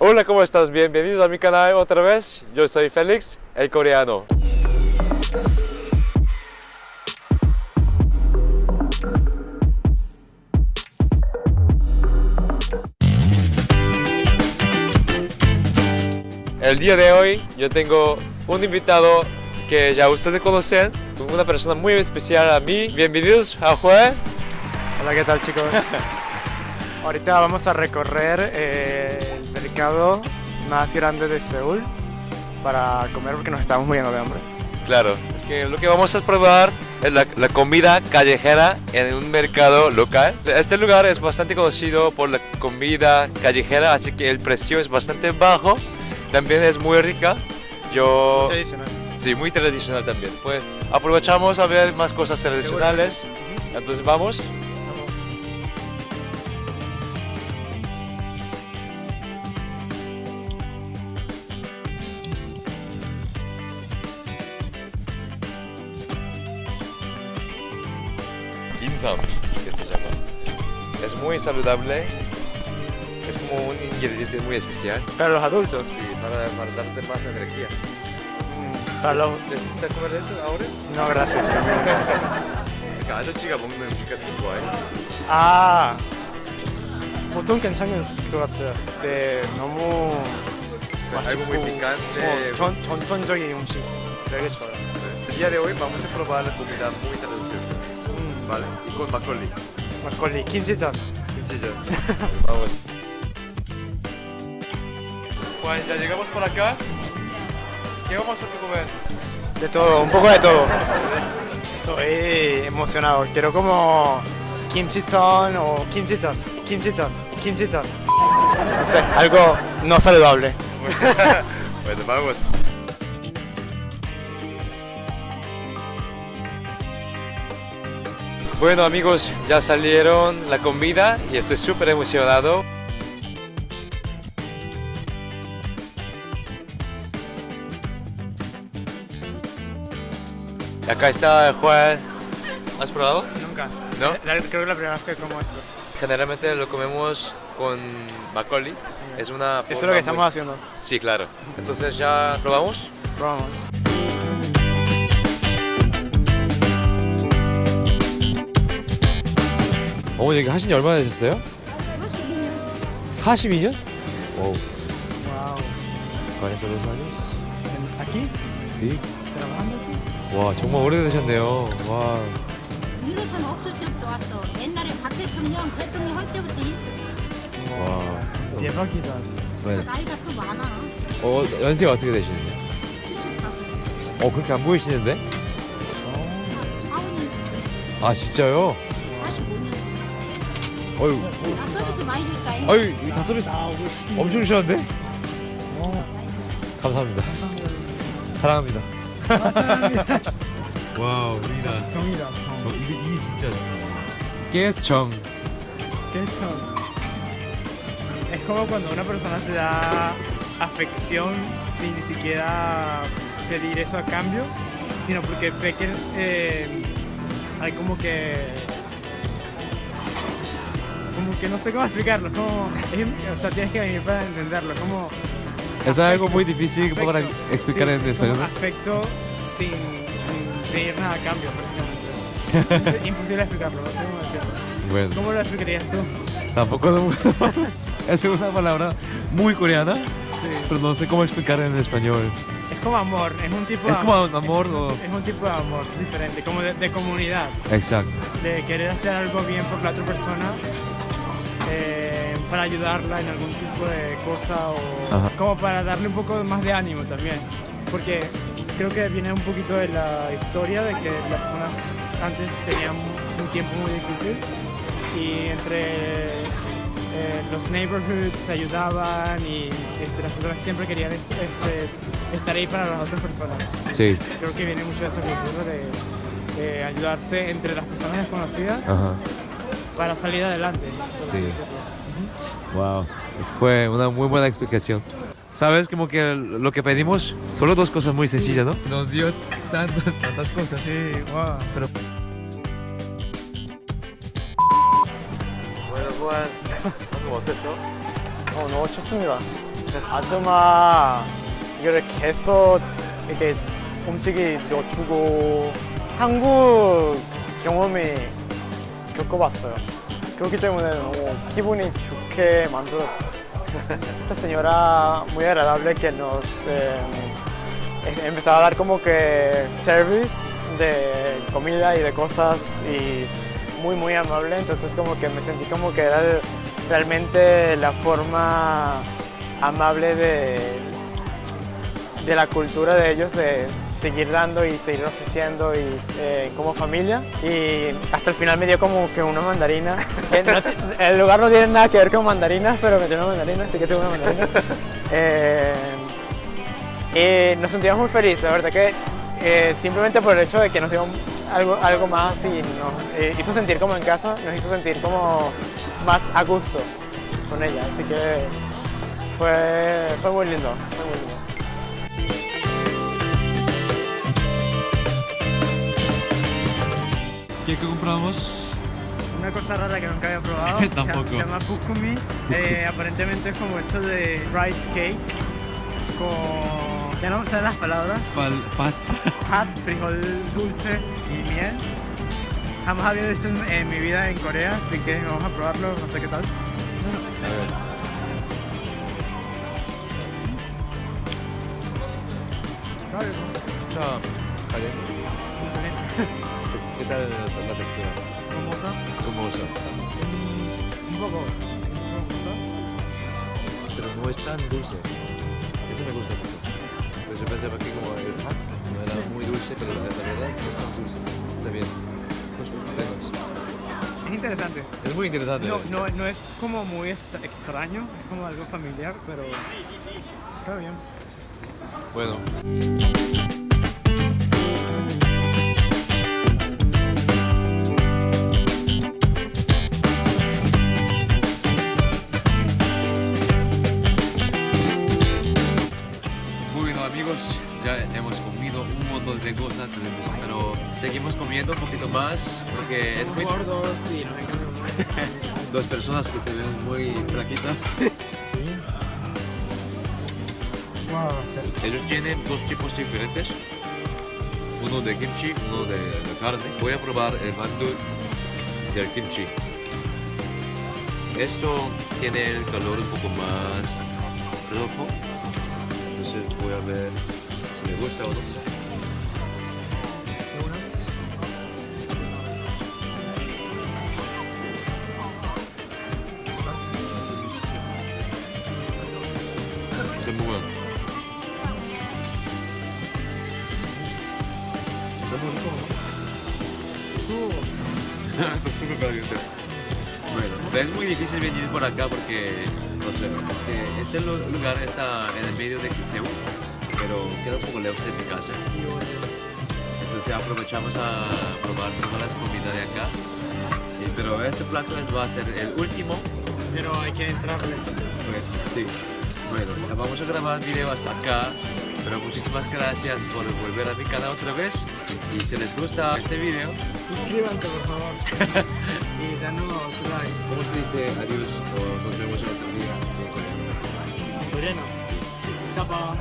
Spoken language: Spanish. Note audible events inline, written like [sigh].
Hola, ¿cómo estás? Bienvenidos a mi canal otra vez. Yo soy Félix, el coreano. El día de hoy yo tengo un invitado que ya ustedes conocen, una persona muy especial a mí. Bienvenidos a Juan. Hola, ¿qué tal chicos? [laughs] Ahorita vamos a recorrer eh, mercado más grande de Seúl para comer porque nos estamos muriendo de hambre. Claro, es que lo que vamos a probar es la, la comida callejera en un mercado local. Este lugar es bastante conocido por la comida callejera, así que el precio es bastante bajo. También es muy rica. Yo... Tradicional. Sí, muy tradicional también. Pues aprovechamos a ver más cosas tradicionales. Entonces vamos. Insam, que se llama. Es muy saludable. Es como un ingrediente muy especial. Para los adultos. Sí, para, para darte más energía. Para los... ¿Necesitas comer eso ahora? No, gracias. 그러니까 아저씨가 먹는 음식 같은 거 좋아해? 아, 보통 괜찮은 것 같아요. 네, 너무 algo muy picante. 어, 전, 전통적인 음식 되게 좋아요. El día de hoy vamos a probar la comida muy deliciosa, 음, Vale, con Macaulay. Macaulay, Kim Ji-sun. Kim Ji-sun. [laughs] Vamos. Pues ya llegamos por acá. ¿Qué vamos a comer? De todo, un poco de todo. Estoy emocionado. Quiero como Kim Ji-sun o Kim Ji-sun, Kim Ji-sun, Kim Ji-sun. No sé, algo no saludable. [laughs] bueno, vamos. Bueno amigos, ya salieron la comida y estoy súper emocionado. Y acá está Juan. ¿Has probado? Nunca. ¿No? La- creo que la primera vez que como esto. Generalmente lo comemos con makgeolli. Es una Eso es lo que muy- estamos haciendo. Sí, claro. Entonces ya probamos. Probamos. 어머니 여기 하신 지 얼마나 되셨어요? 42년? 오, Wow. 42 años. ¿Aquí? Sí. ¿Trabajando aquí? 와, 정말 오래되셨네요. 와. 유로선 없을 때부터 왔어. 옛날에 박 대통령, 대통령 할 때부터 있어. 와. 대박이다. 네. 나이가 또 많아. 어, 연세가 어떻게 되시는데요? 75. 어, 그렇게 안 보이시는데? 사원이 아, 진짜요? 45년. 어유, 나 서비스 많이 줄까? 어유, 다 서비스 엄청 주셨는데? 감사합니다. 사랑합니다. 와, 우리가 정이다. 저 이게 이게 진짜 깨정. ¿Qué son? Es como cuando una persona te da afección sin ni siquiera pedir eso a cambio, sino porque ve que eh, hay como que. Que no sé cómo explicarlo, como, es- o sea, tienes que venir para entenderlo, como Es algo muy difícil para afecto, explicar sí, en español. Afecto sin, sin pedir nada a cambio, prácticamente. [laughs] Imposible explicarlo, no sé cómo decirlo. Bueno, ¿Cómo lo explicarías tú? tampoco no- [laughs] es una palabra muy coreana, Sí. pero no sé cómo explicar en español. Es como amor, es un tipo Es de como amor o- Es un tipo de amor diferente, como de, de comunidad, Exacto. de querer hacer algo bien por la otra persona eh, para ayudarla en algún tipo de cosa o Ajá. como para darle un poco más de ánimo también. Porque creo que viene un poquito de la historia de que las personas antes tenían un tiempo muy difícil y entre eh, los neighborhoods se ayudaban y este, las personas siempre querían este, este, estar ahí para las otras personas. Sí. Creo que viene mucho de esa cultura de, de ayudarse entre las personas desconocidas Ajá para salir adelante. por así Sí. decirlo. Wow. Fue una muy buena explicación. Sabes como que lo que pedimos solo dos cosas muy sencillas, ¿no? Nos dio tantas, tantas cosas. Sí, wow. Pero... Bueno, Juan, 방금 어땠어? 어, 너무 춥습니다. 아줌마 이거를 계속 이렇게 음식이 넣어주고 한국 경험이 겪어봤어요. 그렇기 때문에 너무 기분이 좋게 만들었어요. Esta señora muy agradable que nos eh, empezaba a dar como que service de comida y de cosas y muy muy amable, entonces como que me sentí como que era el- realmente la forma amable de, de la cultura de ellos de seguir dando y seguir ofreciendo y eh, como familia. Y hasta el final me dio como que una mandarina. [laughs] No el lugar no tiene nada que ver con mandarinas pero me dio una mandarina así que tengo una mandarina. [laughs] Eh, y nos sentíamos muy felices la verdad que eh, simplemente por el hecho de que nos dio algo, algo más y nos eh, hizo sentir como en casa nos hizo sentir como más a gusto con ella así que fue, fue muy lindo, fue muy lindo. ¿Qué compramos? Una cosa rara que nunca había probado. [laughs] se- Tampoco. Se, llama pukumi. Eh, aparentemente es como hecho de rice cake con. Ya no me salen las palabras. Pal, pat. Pat, frijol dulce y miel. Jamás había visto en, en mi vida en Corea, así que vamos a probarlo, no sé qué tal. A ver. Chao. Vale. [laughs] ¿Qué tal la textura? Famosa. Como Un poco. Pero no es tan dulce. Eso me gusta mucho. Pues yo pensaba que como el pat no era muy dulce, pero la, verdad no es tan dulce. Está bien. Pues. Es interesante. Es muy interesante. No, no, no es como muy extra- extraño, es como algo familiar, pero está bien. Bueno cosas, tenemos- pero seguimos comiendo un poquito más porque es muy... gordos y nos encanta. Dos personas que se ven muy flaquitas. Sí. Wow, Ellos tienen dos tipos diferentes. Uno de kimchi, uno de, de carne. Voy a probar el mandu del kimchi. Esto tiene el calor un poco más rojo. Entonces voy a ver si me gusta o no. Bueno, es muy difícil venir por acá porque, no sé, es que este lu- lugar está en el medio de Seúl, pero queda un poco lejos de mi casa. Entonces aprovechamos a probar todas las comidas de acá. Pero este plato es- va a ser el último Pero hay que entrarle. Bueno, sí. Bueno, vamos a grabar el video hasta acá. Pero muchísimas gracias por volver a mi canal otra vez. Y si les gusta este video, suscríbanse por favor. [laughs] y danos likes. ¿Cómo se dice adiós nos vemos otro día en coreano? Coreano. Tapa.